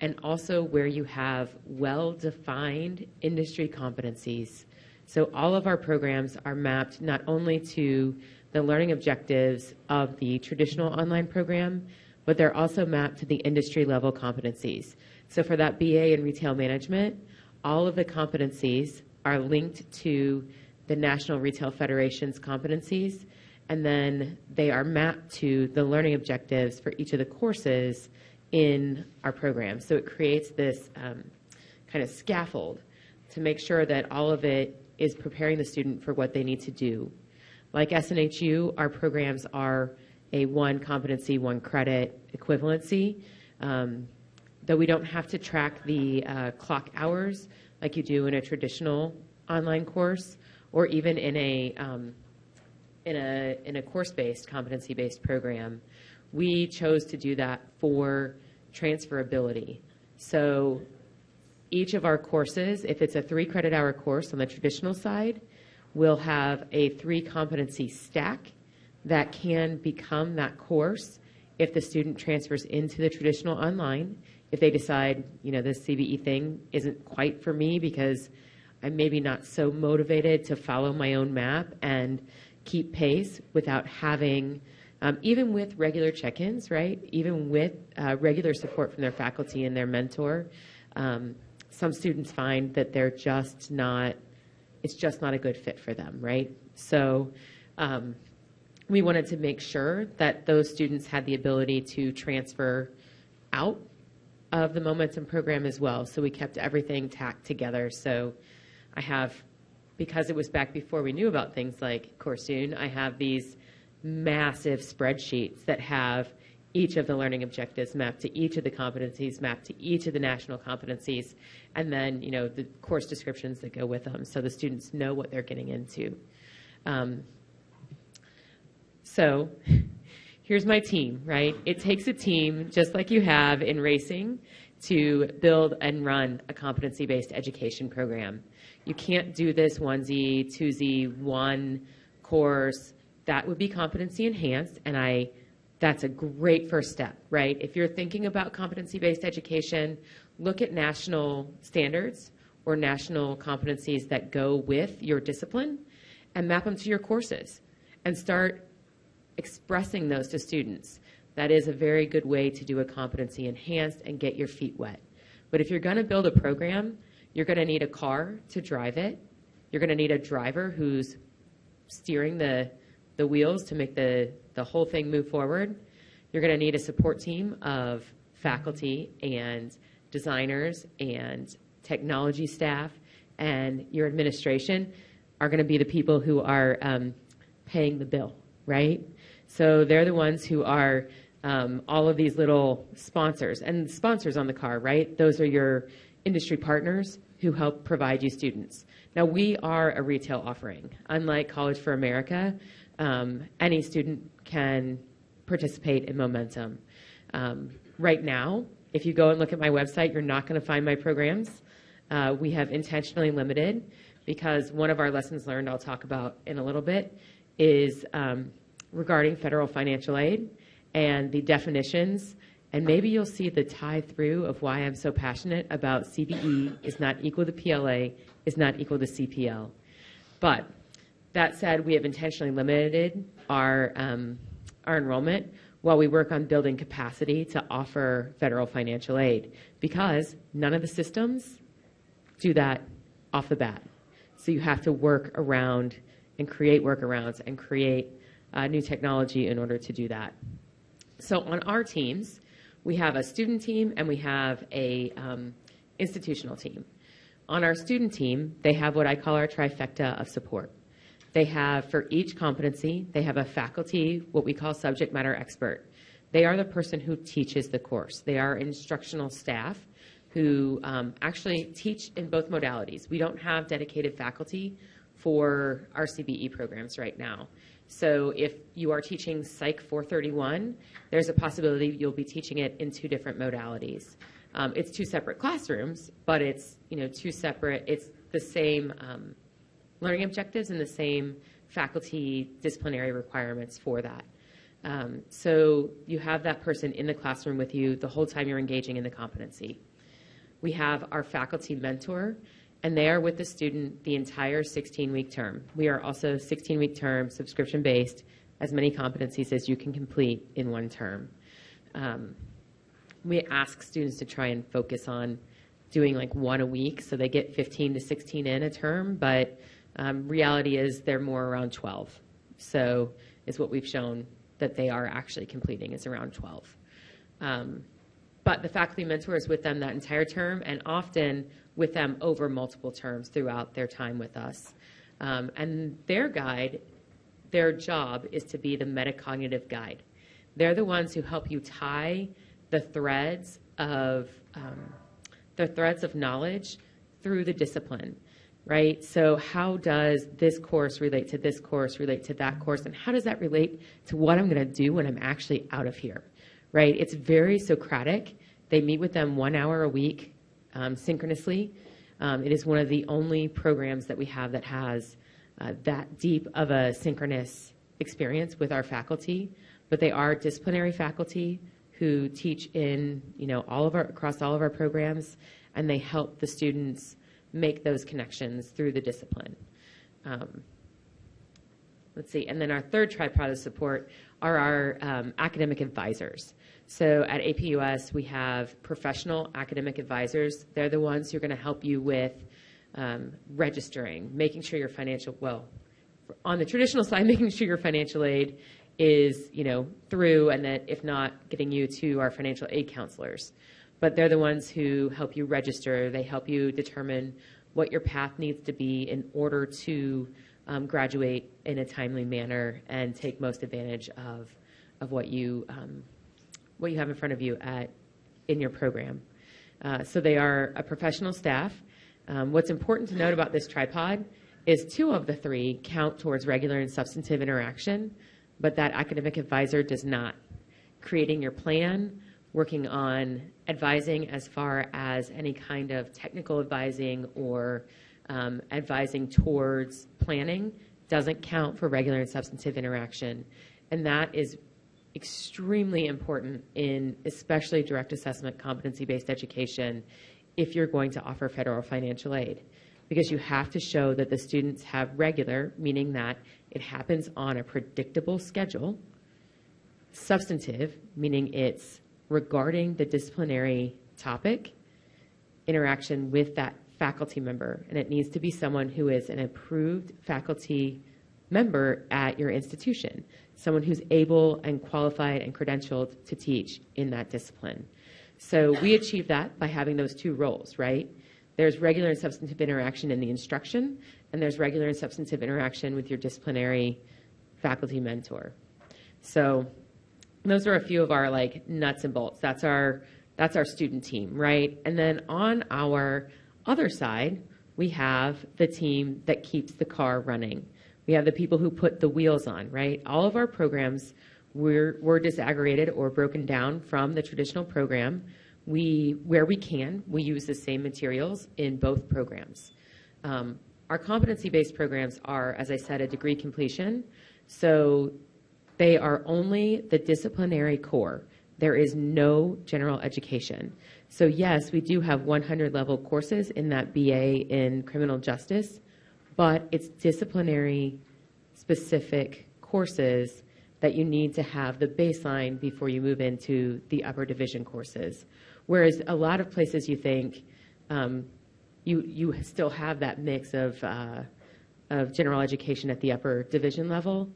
and also where you have well defined industry competencies. So all of our programs are mapped not only to the learning objectives of the traditional online program, but they're also mapped to the industry level competencies. So for that BA in retail management, all of the competencies are linked to the National Retail Federation's competencies, and then they are mapped to the learning objectives for each of the courses in our program. So it creates this um, kind of scaffold to make sure that all of it is preparing the student for what they need to do like SNHU, our programs are a one competency, one credit equivalency. Um, though we don't have to track the uh, clock hours like you do in a traditional online course or even in a um, in a in a course-based competency-based program we chose to do that for transferability so each of our courses if it's a three credit hour course on the traditional side will have a three competency stack that can become that course if the student transfers into the traditional online. If they decide, you know, this CBE thing isn't quite for me because I'm maybe not so motivated to follow my own map and keep pace without having, um, even with regular check ins, right? Even with uh, regular support from their faculty and their mentor, um, some students find that they're just not it's just not a good fit for them, right? So um, we wanted to make sure that those students had the ability to transfer out of the Momentum program as well. So we kept everything tacked together. So I have, because it was back before we knew about things like Coursetune, I have these massive spreadsheets that have each of the learning objectives mapped to each of the competencies, mapped to each of the national competencies, and then you know the course descriptions that go with them, so the students know what they're getting into. Um, so here's my team, right? It takes a team, just like you have in racing, to build and run a competency-based education program. You can't do this onesie, twosie, one course. That would be competency enhanced, and I that's a great first step, right? If you're thinking about competency based education, look at national standards or national competencies that go with your discipline and map them to your courses and start expressing those to students. That is a very good way to do a competency enhanced and get your feet wet. But if you're going to build a program, you're going to need a car to drive it. You're going to need a driver who's steering the, the wheels to make the the whole thing move forward, you're going to need a support team of faculty and designers and technology staff, and your administration are going to be the people who are um, paying the bill, right? So they're the ones who are um, all of these little sponsors. And sponsors on the car, right? Those are your industry partners who help provide you students. Now, we are a retail offering. Unlike College for America, um, any student can participate in Momentum. Um, right now, if you go and look at my website, you're not going to find my programs. Uh, we have intentionally limited because one of our lessons learned, I'll talk about in a little bit, is um, regarding federal financial aid and the definitions. And maybe you'll see the tie through of why I'm so passionate about CBE is not equal to PLA, is not equal to CPL. But that said, we have intentionally limited our, um, our enrollment while we work on building capacity to offer federal financial aid because none of the systems do that off the bat. So you have to work around and create workarounds and create uh, new technology in order to do that. So on our teams, we have a student team and we have a um, institutional team. On our student team, they have what I call our trifecta of support. They have, for each competency, they have a faculty, what we call subject matter expert. They are the person who teaches the course. They are instructional staff who um, actually teach in both modalities. We don't have dedicated faculty for our CBE programs right now. So if you are teaching Psych 431, there's a possibility you'll be teaching it in two different modalities. Um, it's two separate classrooms, but it's you know two separate. It's the same um, learning objectives and the same faculty disciplinary requirements for that. Um, so you have that person in the classroom with you the whole time you're engaging in the competency. We have our faculty mentor, and they are with the student the entire 16-week term. We are also 16-week term, subscription-based, as many competencies as you can complete in one term. Um, we ask students to try and focus on doing like one a week, so they get 15 to 16 in a term, but um, reality is they're more around 12. So is what we've shown that they are actually completing is around 12. Um, but the faculty mentor is with them that entire term and often with them over multiple terms throughout their time with us. Um, and their guide, their job is to be the metacognitive guide. They're the ones who help you tie the threads of um, the threads of knowledge through the discipline, right? So how does this course relate to this course, relate to that course, and how does that relate to what I'm going to do when I'm actually out of here, right? It's very Socratic. They meet with them one hour a week um, synchronously. Um, it is one of the only programs that we have that has uh, that deep of a synchronous experience with our faculty. But they are disciplinary faculty who teach in, you know, all of our across all of our programs, and they help the students make those connections through the discipline. Um, let's see, and then our third tripod of support are our um, academic advisors. So at APUS, we have professional academic advisors. They're the ones who are going to help you with um, registering, making sure your financial, well, on the traditional side, making sure your financial aid is, you know, through, and that if not, getting you to our financial aid counselors. But they're the ones who help you register. They help you determine what your path needs to be in order to um, graduate in a timely manner and take most advantage of, of what you um, what you have in front of you at, in your program. Uh, so they are a professional staff. Um, what's important to note about this tripod is two of the three count towards regular and substantive interaction, but that academic advisor does not. Creating your plan, working on advising as far as any kind of technical advising or um, advising towards planning doesn't count for regular and substantive interaction. And that is extremely important in especially direct assessment competency based education if you're going to offer federal financial aid because you have to show that the students have regular, meaning that it happens on a predictable schedule, substantive, meaning it's regarding the disciplinary topic, interaction with that faculty member, and it needs to be someone who is an approved faculty member at your institution someone who's able and qualified and credentialed to teach in that discipline. So we achieve that by having those two roles, right? There's regular and substantive interaction in the instruction, and there's regular and substantive interaction with your disciplinary faculty mentor. So those are a few of our like nuts and bolts. That's our that's our student team, right? And then on our other side, we have the team that keeps the car running. We have the people who put the wheels on, right? All of our programs were, were disaggregated or broken down from the traditional program. We, where we can, we use the same materials in both programs. Um, our competency-based programs are, as I said, a degree completion. So they are only the disciplinary core. There is no general education. So yes, we do have 100 level courses in that BA in criminal justice, but it's disciplinary specific courses that you need to have the baseline before you move into the upper division courses. Whereas a lot of places you think um, you you still have that mix of uh, of general education at the upper division level.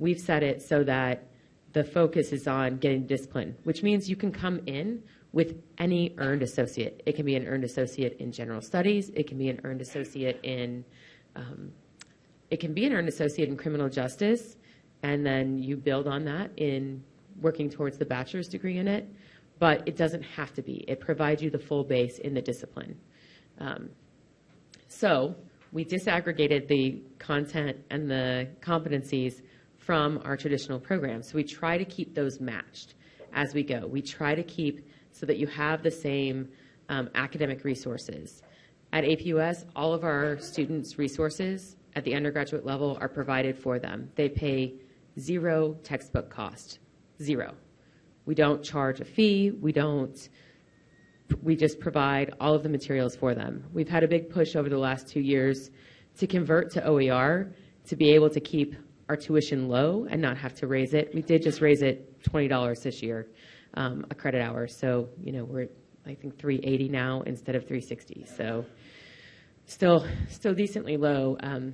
We've set it so that the focus is on getting discipline, which means you can come in with any earned associate. It can be an earned associate in general studies. It can be an earned associate in um, it can be an earned associate in criminal justice, and then you build on that in working towards the bachelor's degree in it. But it doesn't have to be. It provides you the full base in the discipline. Um, so we disaggregated the content and the competencies from our traditional programs. So we try to keep those matched as we go. We try to keep so that you have the same um, academic resources. At APUS, all of our students' resources at the undergraduate level are provided for them. They pay zero textbook cost, zero. We don't charge a fee. We don't. We just provide all of the materials for them. We've had a big push over the last two years to convert to OER to be able to keep our tuition low and not have to raise it. We did just raise it $20 this year, um, a credit hour. So, you know, we're at, I think 380 now instead of 360. So still still decently low um,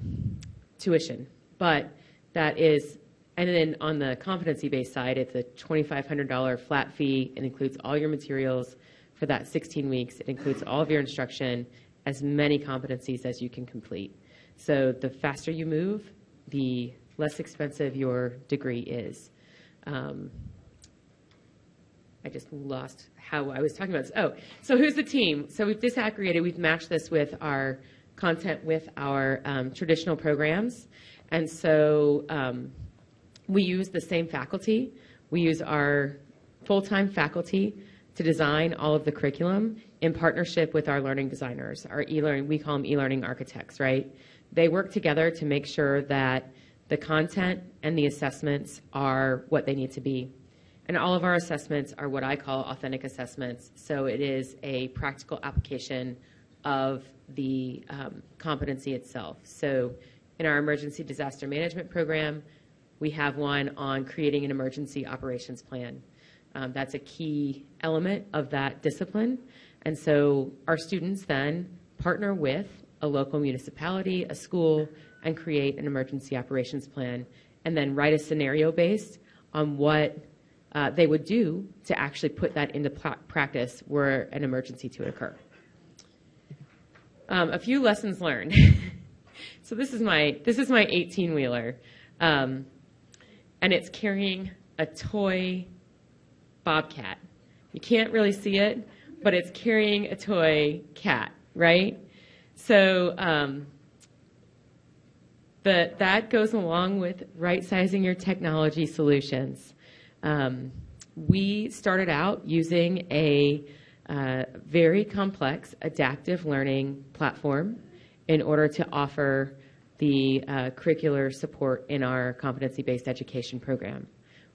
tuition, but that is. And then on the competency-based side, it's a $2,500 flat fee. It includes all your materials for that 16 weeks. It includes all of your instruction, as many competencies as you can complete. So the faster you move, the less expensive your degree is. Um, I just lost how I was talking about this. Oh, so who's the team? So we've disaggregated, we've matched this with our content with our um, traditional programs. And so um, we use the same faculty. We use our full-time faculty to design all of the curriculum in partnership with our learning designers, our e-learning, we call them e-learning architects, right? They work together to make sure that the content and the assessments are what they need to be. And all of our assessments are what I call authentic assessments. So it is a practical application of the um, competency itself. So in our emergency disaster management program, we have one on creating an emergency operations plan. Um, that's a key element of that discipline. And so our students then partner with a local municipality, a school, and create an emergency operations plan, and then write a scenario based on what uh, they would do to actually put that into practice were an emergency to occur. Um, a few lessons learned. so this is my this is my 18 wheeler, um, and it's carrying a toy bobcat. You can't really see it, but it's carrying a toy cat, right? So um, the, that goes along with right sizing your technology solutions. Um, we started out using a uh, very complex adaptive learning platform in order to offer the uh, curricular support in our competency based education program.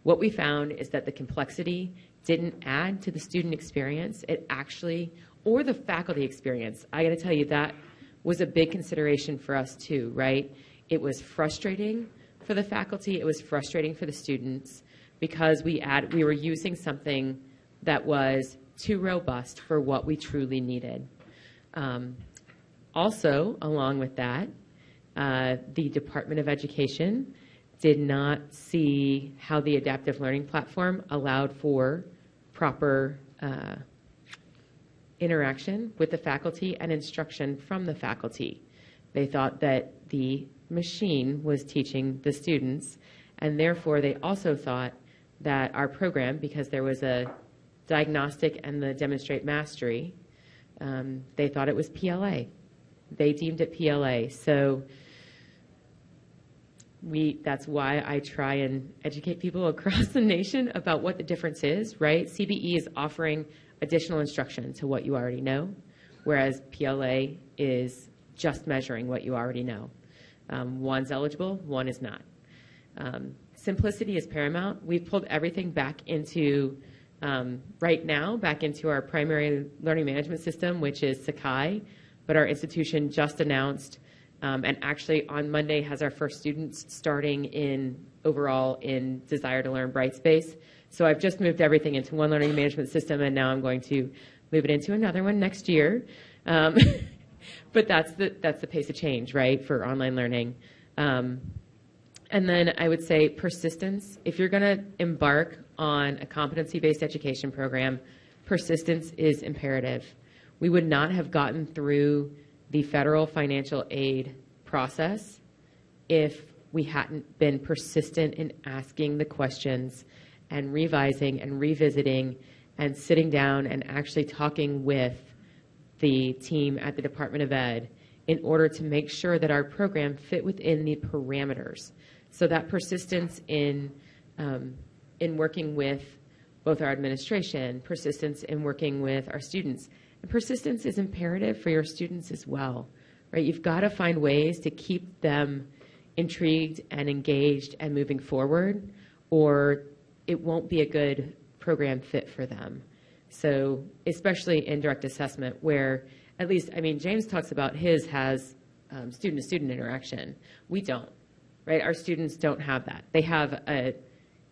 What we found is that the complexity didn't add to the student experience, it actually, or the faculty experience. I got to tell you, that was a big consideration for us too, right? It was frustrating for the faculty, it was frustrating for the students because we, add, we were using something that was too robust for what we truly needed. Um, also, along with that, uh, the Department of Education did not see how the adaptive learning platform allowed for proper uh, interaction with the faculty and instruction from the faculty. They thought that the machine was teaching the students, and therefore they also thought that our program, because there was a diagnostic and the demonstrate mastery, um, they thought it was PLA. They deemed it PLA. So we that's why I try and educate people across the nation about what the difference is, right? CBE is offering additional instruction to what you already know, whereas PLA is just measuring what you already know. Um, one's eligible, one is not. Um, simplicity is paramount. We've pulled everything back into um, right now back into our primary learning management system, which is Sakai, but our institution just announced um, and actually on Monday has our first students starting in overall in Desire to Learn Brightspace. So I've just moved everything into one learning management system, and now I'm going to move it into another one next year. Um, but that's the that's the pace of change, right, for online learning. Um, and then I would say persistence. If you're going to embark on a competency-based education program, persistence is imperative. We would not have gotten through the federal financial aid process if we hadn't been persistent in asking the questions and revising and revisiting and sitting down and actually talking with the team at the Department of Ed in order to make sure that our program fit within the parameters. So that persistence in um, in working with both our administration, persistence in working with our students, and persistence is imperative for your students as well, right? You've got to find ways to keep them intrigued and engaged and moving forward, or it won't be a good program fit for them. So, especially in direct assessment, where at least, I mean, James talks about his has student to student interaction. We don't, right? Our students don't have that. They have a,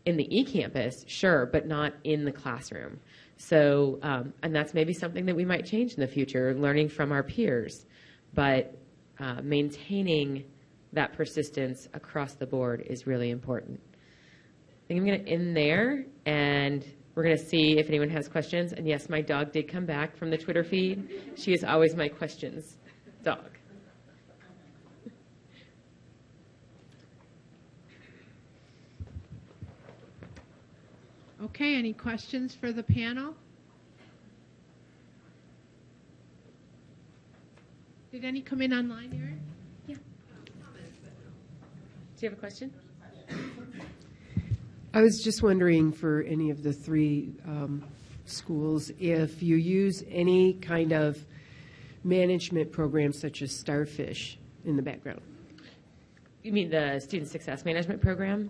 in the e-campus, sure, but not in the classroom. So, um, and that's maybe something that we might change in the future, learning from our peers, but uh, maintaining that persistence across the board is really important. I think I'm going to end there, and we're going to see if anyone has questions. And yes, my dog did come back from the Twitter feed. She is always my questions dog. Okay, any questions for the panel? Did any come in online, Erin? Yeah. Do you have a question? I was just wondering for any of the three um, schools if you use any kind of management program such as Starfish in the background. You mean the Student Success Management Program,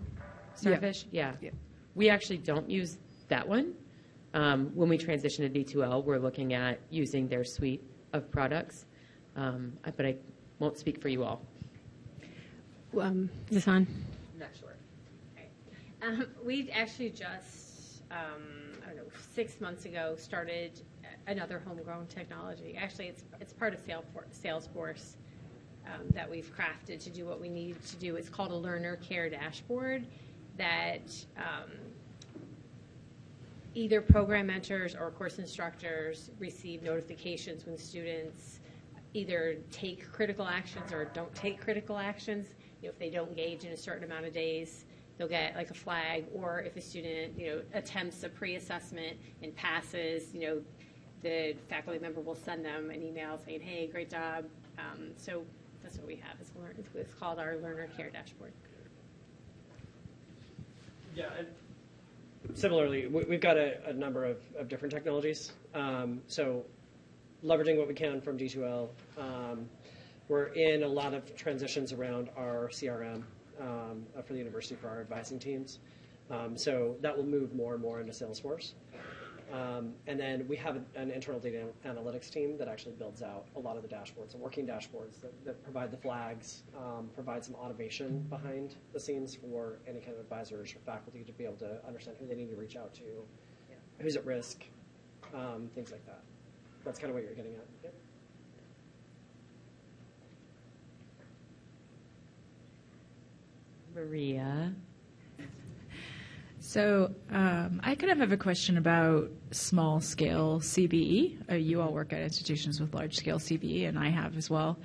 Starfish? Yeah. Yeah. We actually don't use that one. Um, when we transition to D2L, we're looking at using their suite of products, um, but I won't speak for you all. Um, is this on? Um, we actually just, um, I don't know, six months ago started another homegrown technology. Actually, it's it's part of Salesforce, Salesforce um, that we've crafted to do what we need to do. It's called a learner care dashboard that um, either program mentors or course instructors receive notifications when students either take critical actions or don't take critical actions. You know, if they don't engage in a certain amount of days, they'll get like a flag. Or if a student, you know, attempts a pre-assessment and passes, you know, the faculty member will send them an email saying, "Hey, great job." Um, so that's what we have. It's, it's- called our learner care dashboard. Yeah, and similarly, we- we've got a, a number of, of different technologies. Um, so, leveraging what we can from D2L, um, we're in a lot of transitions around our CRM um, uh, for the university for our advising teams. Um, so that will move more and more into Salesforce. Um, and then we have an internal data analytics team that actually builds out a lot of the dashboards, the working dashboards that, that provide the flags, um, provide some automation behind the scenes for any kind of advisors or faculty to be able to understand who they need to reach out to, who's at risk, um, things like that. That's kind of what you're getting at. Yep. Maria. So um, I kind of have a question about small scale CBE. Uh, you all work at institutions with large scale CBE, and I have as well.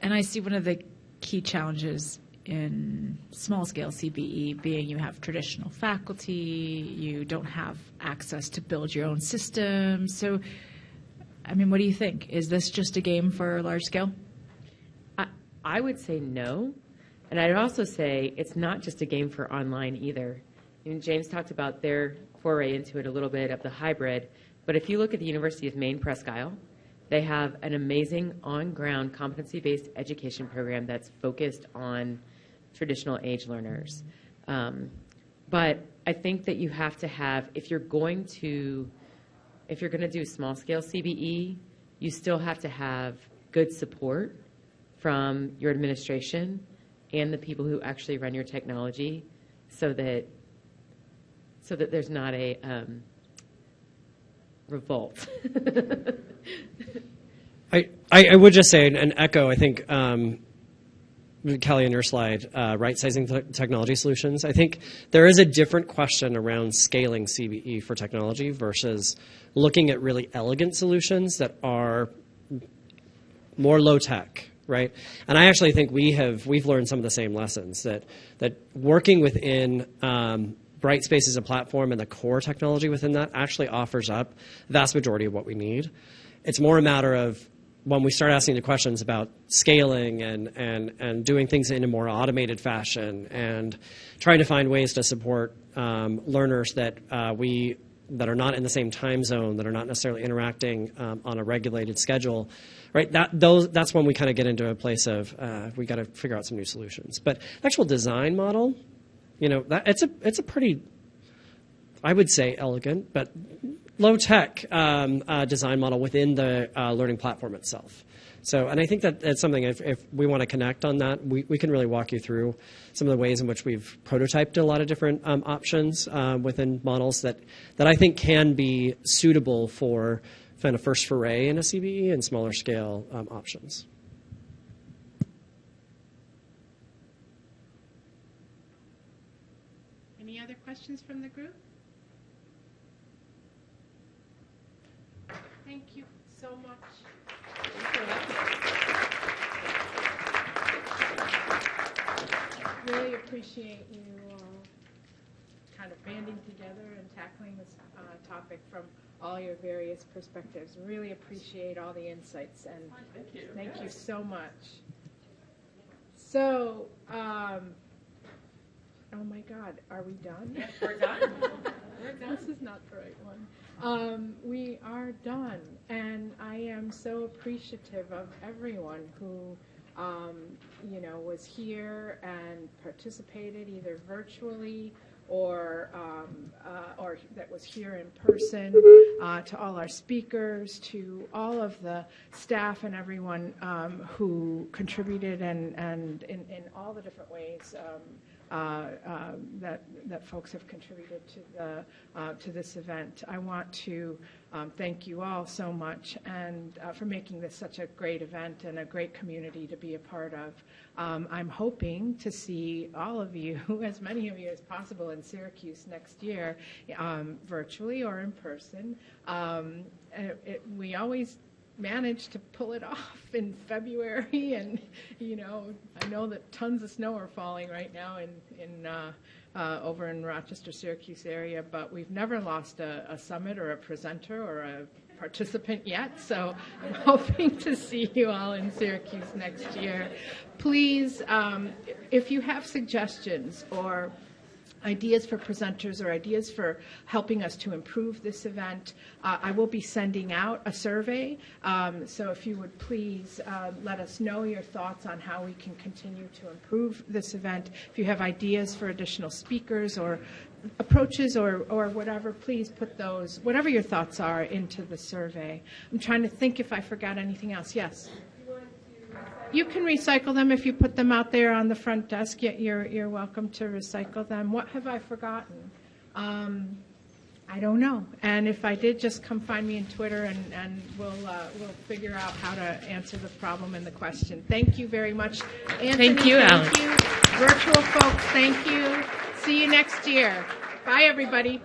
And I see one of the key challenges in small scale CBE being you have traditional faculty, you don't have access to build your own system. So, I mean, what do you think? Is this just a game for large scale? I, I would say no. And I'd also say it's not just a game for online either. Mean, James talked about their foray into it a little bit of the hybrid. But if you look at the University of Maine Presque Isle, they have an amazing on ground competency based education program that's focused on traditional age learners. Um, but I think that you have to have, if you're going to, if you're going to do small scale CBE, you still have to have good support from your administration and the people who actually run your technology so that so that there's not a um, revolt. I, I, I would just say, and echo, I think, um, Kelly, on your slide, uh, right sizing te- technology solutions. I think there is a different question around scaling CBE for technology versus looking at really elegant solutions that are more low tech, right? And I actually think we have we've learned some of the same lessons that that working within um, Brightspace as a platform and the core technology within that actually offers up the vast majority of what we need. It's more a matter of when we start asking the questions about scaling and, and, and doing things in a more automated fashion and trying to find ways to support um, learners that uh, we that are not in the same time zone, that are not necessarily interacting um, on a regulated schedule, right? That those that's when we kind of get into a place of uh, we got to figure out some new solutions. But actual design model, you know, that it's a it's a pretty, I would say, elegant but low tech um, uh, design model within the uh, learning platform itself. So, and I think that that's something, if, if we want to connect on that, we, we can really walk you through some of the ways in which we've prototyped a lot of different um, options uh, within models that, that I think can be suitable for kind of first foray in a CBE and smaller scale um, options. Any other questions from the group? Thank you so much. Really appreciate you all kind of banding together and tackling this uh, topic from all your various perspectives. Really appreciate all the insights and thank you thank you so much. So, um, Oh my God, are we done? We're done. This is not the right one. Um, we are done, and I am so appreciative of everyone who, um, you know, was here and participated either virtually or um, uh, or that was here in person. Uh, to all our speakers, to all of the staff and everyone um, who contributed and and in, in all the different ways. Um, that that folks have contributed to the uh, to this event. I want to um, thank you all so much and uh, for making this such a great event and a great community to be a part of. Um, I'm hoping to see all of you, as many of you as possible, in Syracuse next year, um, virtually or in person. Um, it, it, we always managed to pull it off in February, and you know, I know that tons of snow are falling right now in in uh, uh, over in Rochester, Syracuse area, but we've never lost a, a summit or a presenter or a participant yet. So I'm hoping to see you all in Syracuse next year. Please, um, if you have suggestions or ideas for presenters or ideas for helping us to improve this event, uh, I will be sending out a survey. Um, so if you would please uh, let us know your thoughts on how we can continue to improve this event. If you have ideas for additional speakers or approaches or, or whatever, please put those, whatever your thoughts are, into the survey. I'm trying to think if I forgot anything else. Yes? You can recycle them if you put them out there on the front desk. y- You're, you're welcome to recycle them. What have I forgotten? Um, I don't know. And if I did, just come find me on Twitter and, and we'll, uh, we'll figure out how to answer the problem and the question. Thank you very much. Anthony, Thank you, Alan. Thank you. Virtual folks, thank you. See you next year. Bye, everybody.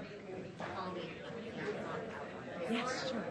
Yes, sure. Okay.